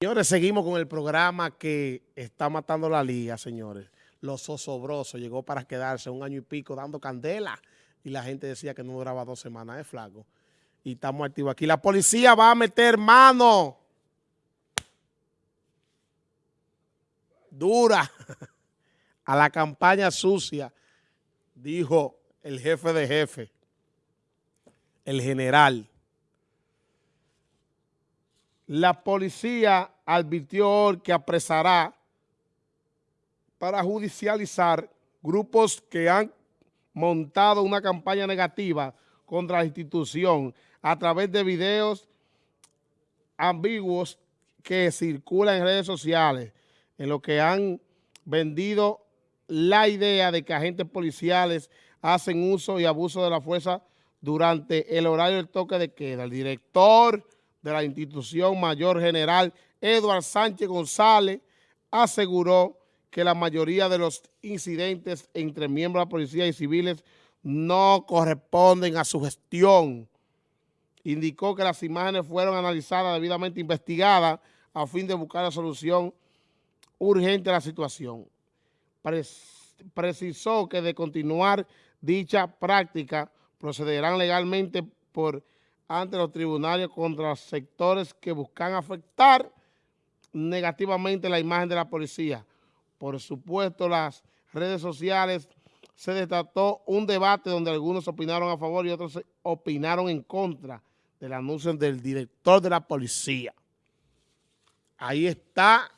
Señores, seguimos con el programa que está matando la liga, señores. Los osobrosos llegó para quedarse un año y pico dando candela y la gente decía que no duraba dos semanas, es flaco. Y estamos activos aquí. La policía va a meter mano dura a la campaña sucia, dijo el jefe de jefe, el general. La policía advirtió que apresará para judicializar grupos que han montado una campaña negativa contra la institución a través de videos ambiguos que circulan en redes sociales, en lo que han vendido la idea de que agentes policiales hacen uso y abuso de la fuerza durante el horario del toque de queda. El director de la institución mayor general, Eduard Sánchez González, aseguró que la mayoría de los incidentes entre miembros de la policía y civiles no corresponden a su gestión. Indicó que las imágenes fueron analizadas, debidamente investigadas, a fin de buscar la solución urgente a la situación. precisó que de continuar dicha práctica procederán legalmente por ante los tribunales contra sectores que buscan afectar negativamente la imagen de la policía. Por supuesto, las redes sociales se desató un debate donde algunos opinaron a favor y otros opinaron en contra del anuncio del director de la policía. Ahí está,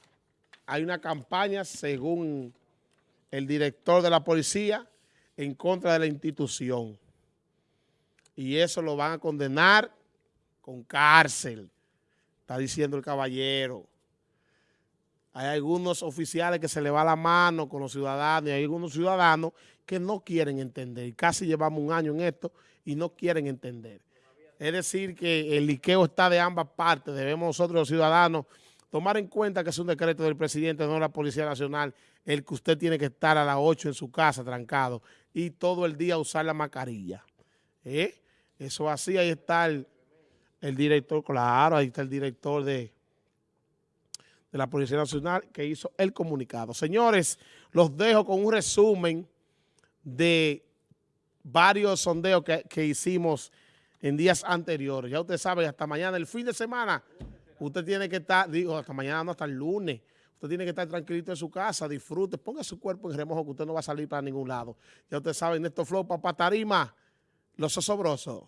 hay una campaña según el director de la policía en contra de la institución y eso lo van a condenar con cárcel, está diciendo el caballero. Hay algunos oficiales que se le va la mano con los ciudadanos y hay algunos ciudadanos que no quieren entender. Casi llevamos un año en esto y no quieren entender. Es decir, que el liqueo está de ambas partes. Debemos nosotros los ciudadanos tomar en cuenta que es un decreto del presidente, no de la Policía Nacional, el que usted tiene que estar a las 8 en su casa trancado y todo el día usar la mascarilla. ¿Eh? Eso así, ahí está el, director, claro, ahí está el director de, de la Policía Nacional que hizo el comunicado. Señores, los dejo con un resumen de varios sondeos que, que hicimos en días anteriores. Ya usted sabe, hasta mañana, el fin de semana, usted tiene que estar, digo, hasta mañana, no, hasta el lunes, usted tiene que estar tranquilito en su casa, disfrute, ponga su cuerpo en remojo que usted no va a salir para ningún lado. Ya usted sabe, en estos flow, papá tarima, los osobrosos.